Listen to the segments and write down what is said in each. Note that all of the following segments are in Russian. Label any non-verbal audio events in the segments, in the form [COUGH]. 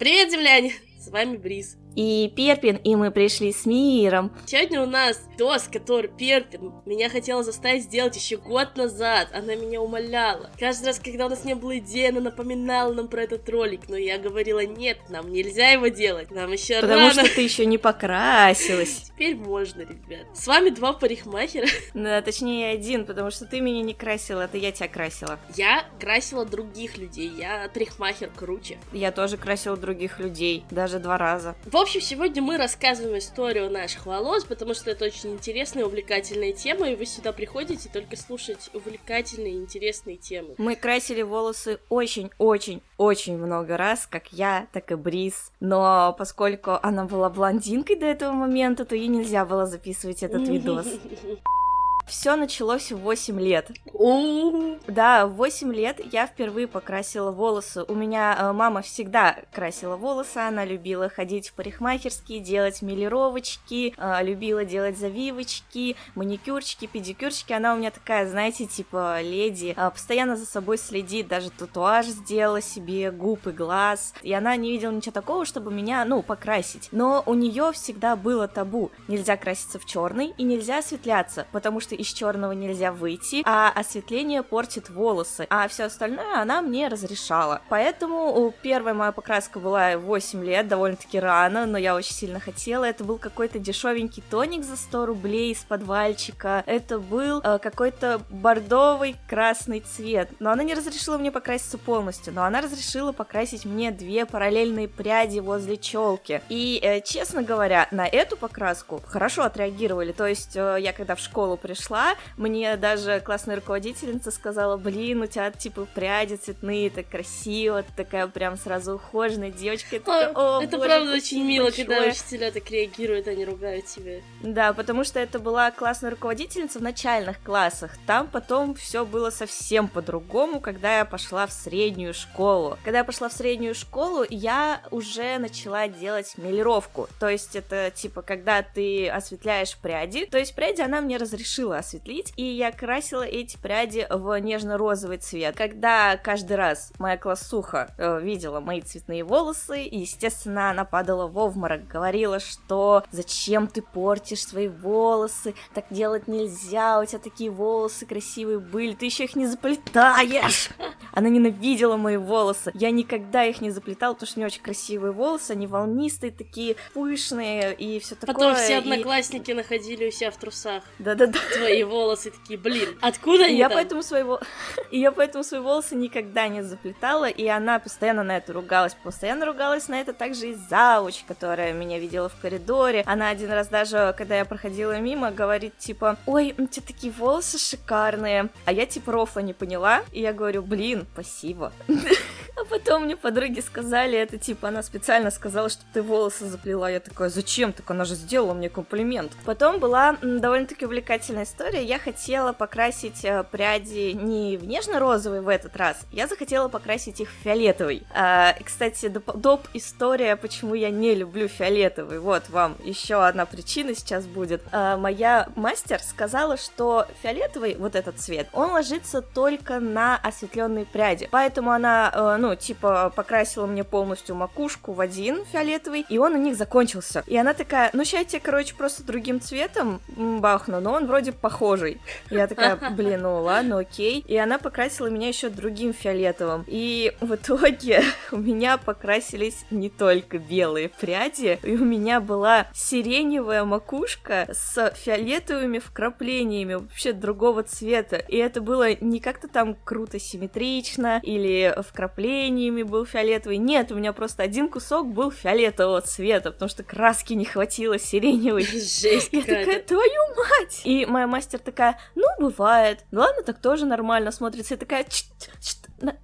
Привет, земляне! С вами Бриз и Перпин, и мы пришли с миром. Сегодня у нас Дос, который Перпин меня хотела заставить сделать еще год назад. Она меня умоляла. Каждый раз, когда у нас не было идеи, она напоминала нам про этот ролик, но я говорила, нет, нам нельзя его делать, нам еще Потому рано. что ты еще не покрасилась. [LAUGHS] Теперь можно, ребят. С вами два парикмахера. Да, [LAUGHS] точнее один, потому что ты меня не красила, это я тебя красила. Я красила других людей, я парикмахер круче. Я тоже красила других людей, даже два раза. В общем, сегодня мы рассказываем историю наших волос, потому что это очень интересная и увлекательная тема, и вы сюда приходите только слушать увлекательные и интересные темы. Мы красили волосы очень-очень-очень много раз, как я, так и Бриз, но поскольку она была блондинкой до этого момента, то ей нельзя было записывать этот [LAUGHS] видос. Все началось в 8 лет. Да, в 8 лет я впервые покрасила волосы. У меня э, мама всегда красила волосы, она любила ходить в парикмахерские, делать милировочки, э, любила делать завивочки, маникюрчики, педикюрчики. Она у меня такая, знаете, типа леди, э, постоянно за собой следит, даже татуаж сделала себе, губ и глаз. И она не видела ничего такого, чтобы меня, ну, покрасить. Но у нее всегда было табу. Нельзя краситься в черный и нельзя осветляться, потому что из черного нельзя выйти, а осветление портит волосы, а все остальное она мне разрешала. Поэтому первая моя покраска была 8 лет, довольно-таки рано, но я очень сильно хотела. Это был какой-то дешевенький тоник за 100 рублей из подвальчика. Это был э, какой-то бордовый красный цвет. Но она не разрешила мне покраситься полностью, но она разрешила покрасить мне две параллельные пряди возле челки. И, э, честно говоря, на эту покраску хорошо отреагировали. То есть э, я когда в школу пришла, пришла, мне даже классная руководительница сказала, блин, у тебя типа пряди цветные, так красиво, ты такая прям сразу ухоженная девочка. Я такая, О, это боже, правда очень мило, большое. когда учителя так реагируют, они ругают тебя. Да, потому что это была классная руководительница в начальных классах. Там потом все было совсем по-другому, когда я пошла в среднюю школу. Когда я пошла в среднюю школу, я уже начала делать мелировку. То есть это типа, когда ты осветляешь пряди. То есть пряди она мне разрешила осветлить, и я красила эти пряди в нежно-розовый цвет. Когда каждый раз моя классуха э, видела мои цветные волосы, и, естественно, она падала в обморок, говорила, что зачем ты портишь свои волосы, так делать нельзя, у тебя такие волосы красивые были, ты еще их не заплетаешь. Она ненавидела мои волосы. Я никогда их не заплетала, потому что у нее очень красивые волосы, они волнистые, такие пышные и все такое. Потом все и... одноклассники находили у себя в трусах. Да-да-да твои волосы такие, блин, откуда они я там? поэтому своего [LAUGHS] и я поэтому свои волосы никогда не заплетала, и она постоянно на это ругалась, постоянно ругалась на это также и зауч, которая меня видела в коридоре. Она один раз даже, когда я проходила мимо, говорит типа, ой, у тебя такие волосы шикарные, а я типа рофла не поняла, и я говорю, блин, спасибо. [LAUGHS] А потом мне подруги сказали, это типа она специально сказала, что ты волосы заплела. Я такая, зачем? Так она же сделала мне комплимент. Потом была довольно-таки увлекательная история. Я хотела покрасить э, пряди не в нежно-розовый в этот раз, я захотела покрасить их в фиолетовый. А, кстати, доп, доп история, почему я не люблю фиолетовый. Вот вам еще одна причина сейчас будет. А, моя мастер сказала, что фиолетовый, вот этот цвет, он ложится только на осветленные пряди. Поэтому она, э, ну, типа, покрасила мне полностью макушку в один фиолетовый, и он у них закончился. И она такая, ну, сейчас я тебе, короче, просто другим цветом бахну, но он вроде похожий. Я такая, [LAUGHS] блин, ну ладно, окей. И она покрасила меня еще другим фиолетовым. И в итоге [LAUGHS] у меня покрасились не только белые пряди, и у меня была сиреневая макушка с фиолетовыми вкраплениями вообще другого цвета. И это было не как-то там круто симметрично или вкраплениями был фиолетовый. Нет, у меня просто один кусок был фиолетового цвета, потому что краски не хватило сиреневой. [LAUGHS] Жесть Я такая, твою мать! И моя мастер такая, ну, бывает. Ну ладно, так тоже нормально смотрится. Я такая,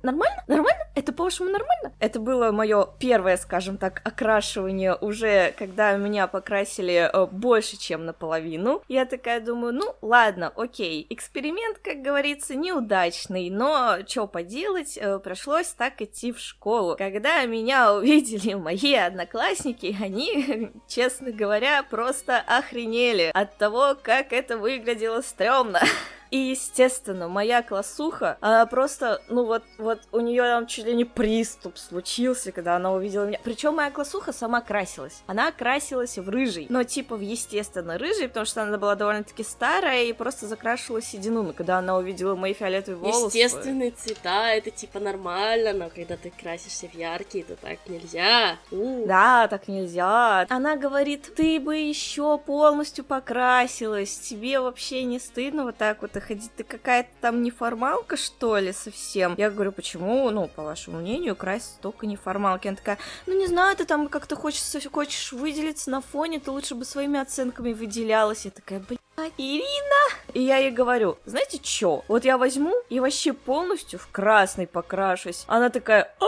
нормально? Нормально? Это, по-вашему, нормально? Это было мое первое, скажем так, окрашивание уже, когда меня покрасили э, больше, чем наполовину. Я такая думаю, ну, ладно, окей. Эксперимент, как говорится, неудачный, но что поделать, э, пришлось так идти в школу. Когда меня увидели [LAUGHS] мои одноклассники, они, [LAUGHS] честно говоря, просто охренели от того, как это выглядело стрёмно. [LAUGHS] И, естественно, моя классуха, она просто, ну вот, вот у нее там чуть ли не приступ случился, когда она увидела меня. Причем моя классуха сама красилась. Она красилась в рыжий, но типа в естественно рыжий, потому что она была довольно-таки старая и просто закрашивала седину, но когда она увидела мои фиолетовые волосы... Естественные цвета, это типа нормально, но когда ты красишься в яркие, то так нельзя. У. Да, так нельзя. Она говорит, ты бы еще полностью покрасилась, тебе вообще не стыдно вот так вот ходить? Ты какая-то там неформалка, что ли, совсем? Я говорю, почему, ну, по вашему мнению, краситься только неформалки? Она такая, ну, не знаю, ты там как-то хочешь, хочешь выделиться на фоне, ты лучше бы своими оценками выделялась. Я такая, блин, Ирина! И я ей говорю, знаете что? Вот я возьму и вообще полностью в красный покрашусь. Она такая, «А,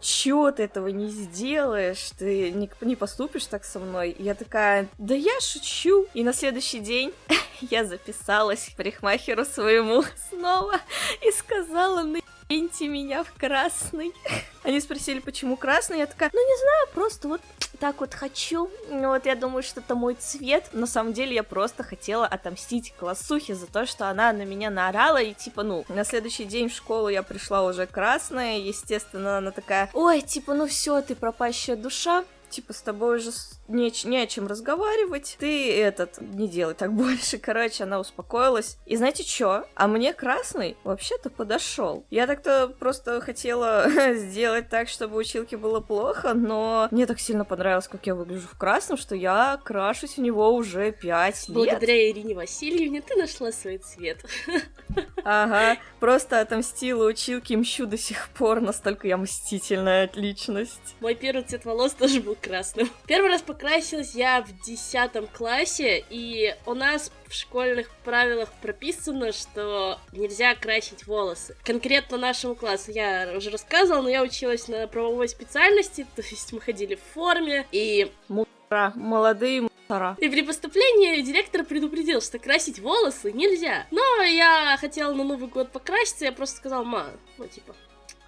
чё ты этого не сделаешь? Ты не, не поступишь так со мной? Я такая, да я шучу. И на следующий день [LAUGHS] я записалась к парикмахеру своему снова и сказала, на меня в красный. Они спросили, почему красный. Я такая, ну не знаю, просто вот так вот хочу. Вот я думаю, что это мой цвет. На самом деле я просто хотела отомстить классухе за то, что она на меня наорала. И типа, ну, на следующий день в школу я пришла уже красная. Естественно, она такая, ой, типа, ну все, ты пропащая душа типа, с тобой уже не, не о чем разговаривать, ты этот, не делай так [LAUGHS] больше. Короче, она успокоилась. И знаете что? А мне красный вообще-то подошел. Я так-то просто хотела [LAUGHS] сделать так, чтобы училке было плохо, но мне так сильно понравилось, как я выгляжу в красном, что я крашусь в него уже пять лет. Благодаря Ирине Васильевне ты нашла свой цвет. [LAUGHS] Ага, просто отомстила училке, мщу до сих пор, настолько я мстительная личность. Мой первый цвет волос тоже был красным. Первый раз покрасилась я в десятом классе, и у нас в школьных правилах прописано, что нельзя красить волосы. Конкретно нашему классу я уже рассказывала, но я училась на правовой специальности, то есть мы ходили в форме, и... Мусора, молодые мусора. И при поступлении директор предупредил, что красить волосы нельзя. Но я хотела на Новый год покраситься, я просто сказала, ма, ну типа,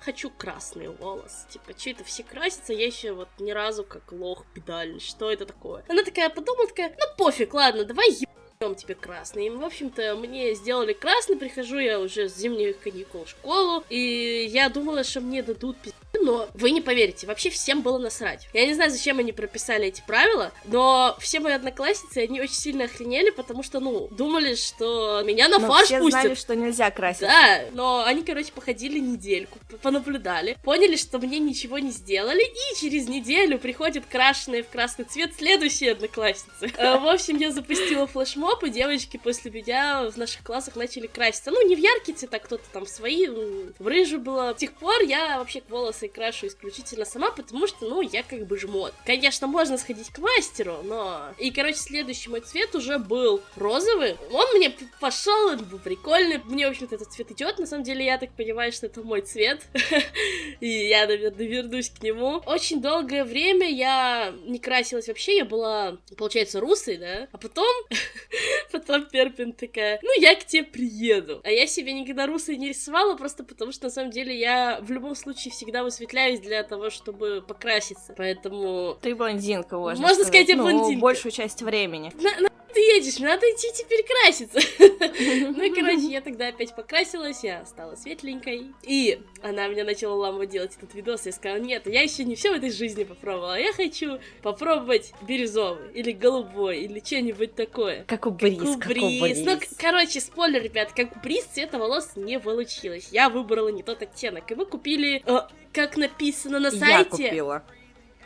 хочу красный волос. Типа, что это все красятся? Я еще вот ни разу как лох педальный. Что это такое? Она такая подумала, такая, ну пофиг, ладно, давай ебем тебе красный. И, в общем-то, мне сделали красный, прихожу я уже с зимних каникул в школу, и я думала, что мне дадут пиздец но вы не поверите, вообще всем было насрать. Я не знаю, зачем они прописали эти правила, но все мои одноклассницы, они очень сильно охренели, потому что, ну, думали, что меня на но фарш все пустят. знали, что нельзя красить. Да, но они, короче, походили недельку, понаблюдали, поняли, что мне ничего не сделали, и через неделю приходят крашеные в красный цвет следующие одноклассницы. Э, в общем, я запустила флешмоб, и девочки после меня в наших классах начали краситься. Ну, не в яркие цвета, кто-то там свои, в рыжу было. С тех пор я вообще волосы крашу исключительно сама, потому что, ну, я как бы жмот. Конечно, можно сходить к мастеру, но... И, короче, следующий мой цвет уже был розовый. Он мне пошел, он был прикольный. Мне, в общем-то, этот цвет идет. На самом деле, я так понимаю, что это мой цвет. [LAUGHS] И я, наверное, вернусь к нему. Очень долгое время я не красилась вообще. Я была, получается, русой, да? А потом... [LAUGHS] Потом Перпин такая, ну, я к тебе приеду. А я себе никогда русой не рисовала, просто потому что, на самом деле, я в любом случае всегда высветляюсь для того, чтобы покраситься. Поэтому... Ты блондинка, можно, можно сказать. я ну, блондинка. большую часть времени. На, едешь, мне надо идти теперь краситься. [LAUGHS] ну и, короче, я тогда опять покрасилась, я стала светленькой. И она меня начала ламывать делать этот видос, я сказала, нет, я еще не все в этой жизни попробовала, я хочу попробовать бирюзовый, или голубой, или что-нибудь такое. Как у Бриз, как у Бриз. Ну, короче, спойлер, ребят, как у Бриз цвета волос не получилось. Я выбрала не тот оттенок, и мы купили, э, как написано на сайте... Я купила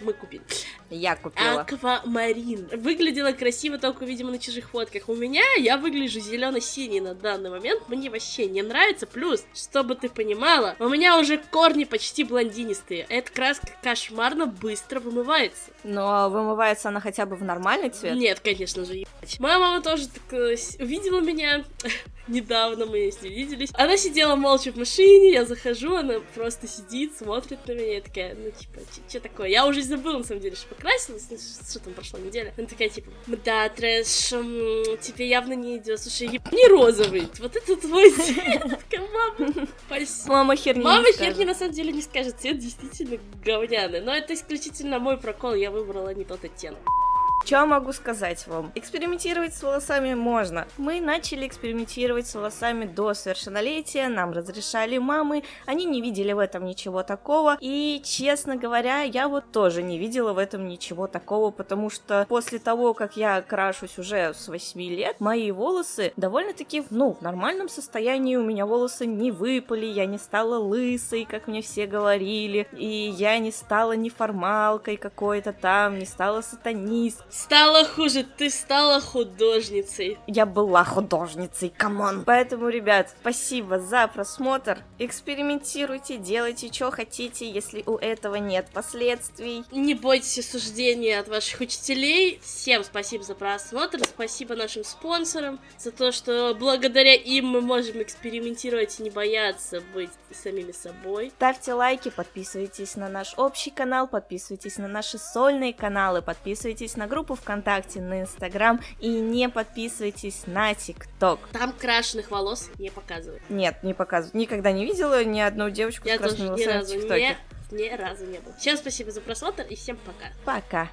мы купили. Я купила. Аквамарин. Выглядела красиво только, видимо, на чужих фотках. У меня я выгляжу зелено-синий на данный момент. Мне вообще не нравится. Плюс, чтобы ты понимала, у меня уже корни почти блондинистые. Эта краска кошмарно быстро вымывается. Но вымывается она хотя бы в нормальный цвет? Нет, конечно же, ебать. Моя мама тоже так э, увидела меня [LAUGHS] недавно мы с ней виделись. Она сидела молча в машине, я захожу, она просто сидит, смотрит на меня, и такая, ну, типа, что такое? Я уже забыла, на самом деле, что покрасилась, ну, что там прошла неделя. Она такая, типа, да, трэш, тебе явно не идет. Слушай, не розовый, вот это твой цвет. Мама, Мама херни Мама херни на самом деле не скажет, цвет действительно говняный. Но это исключительно мой прокол, я выбрала не тот оттенок. Что могу сказать вам? Экспериментировать с волосами можно. Мы начали экспериментировать с волосами до совершеннолетия, нам разрешали мамы, они не видели в этом ничего такого. И, честно говоря, я вот тоже не видела в этом ничего такого, потому что после того, как я крашусь уже с 8 лет, мои волосы довольно-таки, ну, в нормальном состоянии, у меня волосы не выпали, я не стала лысой, как мне все говорили, и я не стала неформалкой какой-то там, не стала сатанисткой. Стало хуже, ты стала художницей. Я была художницей, come on. Поэтому, ребят, спасибо за просмотр. Экспериментируйте, делайте, что хотите, если у этого нет последствий. Не бойтесь осуждения от ваших учителей. Всем спасибо за просмотр, спасибо нашим спонсорам за то, что благодаря им мы можем экспериментировать и не бояться быть самими собой. Ставьте лайки, подписывайтесь на наш общий канал, подписывайтесь на наши сольные каналы, подписывайтесь на группу ВКонтакте, на Инстаграм и не подписывайтесь на ТикТок. Там крашеных волос не показывают. Нет, не показывают. Никогда не видела ни одну девочку Я с ни волосами в разу ТикТоке. не, ни разу не было. Всем спасибо за просмотр и всем пока. Пока.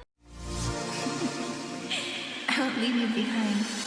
Leave you behind.